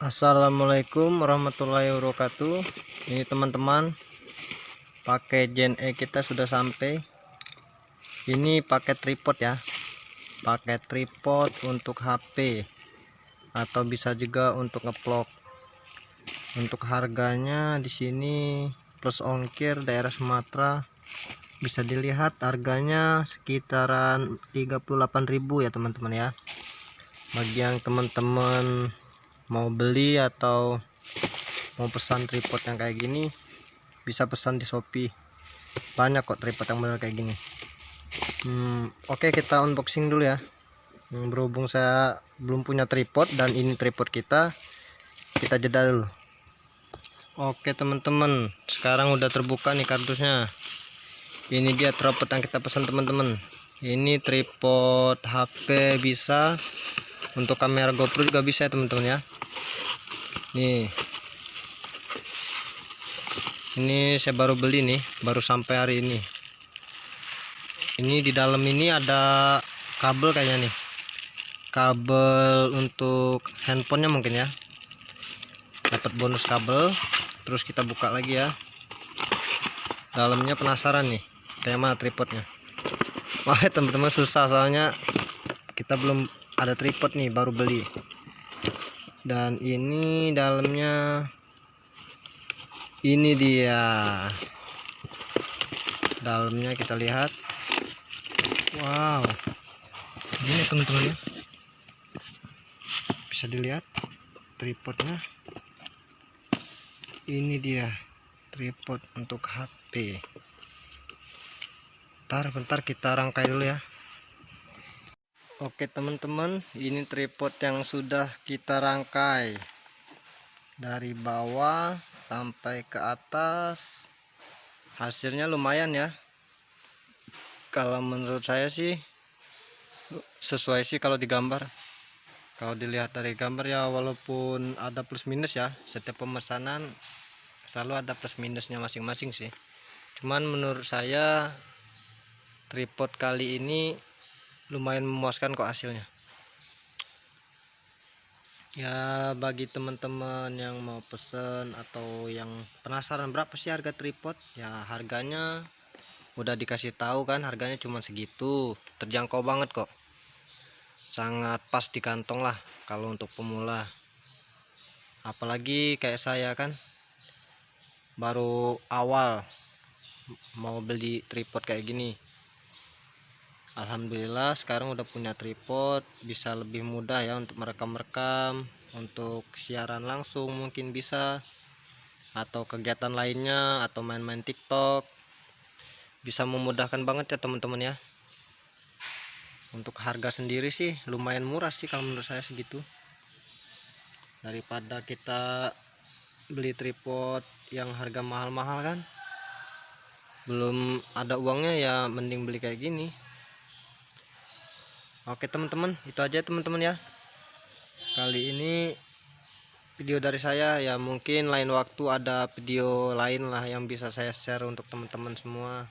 Assalamualaikum warahmatullahi wabarakatuh. Ini teman-teman pakai Gen E kita sudah sampai. Ini pakai tripod ya. Pakai tripod untuk HP atau bisa juga untuk ngevlog untuk harganya di sini plus ongkir daerah Sumatera. Bisa dilihat harganya sekitaran 38.000 ya teman-teman ya. Bagi yang teman-teman mau beli atau mau pesan tripod yang kayak gini bisa pesan di Shopee. Banyak kok tripod yang benar kayak gini. Hmm, oke okay, kita unboxing dulu ya. Hmm, berhubung saya belum punya tripod dan ini tripod kita kita jeda dulu. Oke teman-teman sekarang udah terbuka nih kardusnya. Ini dia tripod yang kita pesan teman-teman. Ini tripod HP bisa untuk kamera GoPro juga bisa ya teman-teman ya. Nih. Ini saya baru beli nih baru sampai hari ini. Ini di dalam ini ada kabel kayaknya nih. Kabel untuk handphonenya mungkin ya. Dapat bonus kabel. Terus kita buka lagi ya. Dalamnya penasaran nih kayak mana tripodnya. Wah teman-teman susah soalnya kita belum ada tripod nih baru beli. Dan ini dalamnya ini dia. Dalamnya kita lihat. Wow. Ini teman-teman ya. Bisa dilihat tripodnya. Ini dia tripod untuk HP bentar bentar kita rangkai dulu ya Oke teman-teman ini tripod yang sudah kita rangkai. Dari bawah sampai ke atas. Hasilnya lumayan ya. Kalau menurut saya sih sesuai sih kalau digambar. Kalau dilihat dari gambar ya walaupun ada plus minus ya setiap pemesanan selalu ada plus minusnya masing-masing sih. Cuman menurut saya tripod kali ini lumayan memuaskan kok hasilnya. Ya bagi teman-teman yang mau pesen atau yang penasaran berapa sih harga tripod ya harganya udah dikasih tahu kan harganya cuma segitu. Terjangkau banget kok. Sangat pas di kantong lah kalau untuk pemula. Apalagi kayak saya kan baru awal mau beli tripod kayak gini Alhamdulillah sekarang udah punya tripod bisa lebih mudah ya untuk merekam-rekam untuk siaran langsung mungkin bisa atau kegiatan lainnya atau main-main tiktok. Bisa memudahkan banget ya teman-teman ya. Untuk harga sendiri sih lumayan murah sih kalau menurut saya segitu. Daripada kita beli tripod yang harga mahal-mahal kan belum ada uangnya ya mending beli kayak gini Oke teman-teman itu aja teman-teman ya. Kali ini video dari saya ya mungkin lain waktu ada video lain lah yang bisa saya share untuk teman-teman semua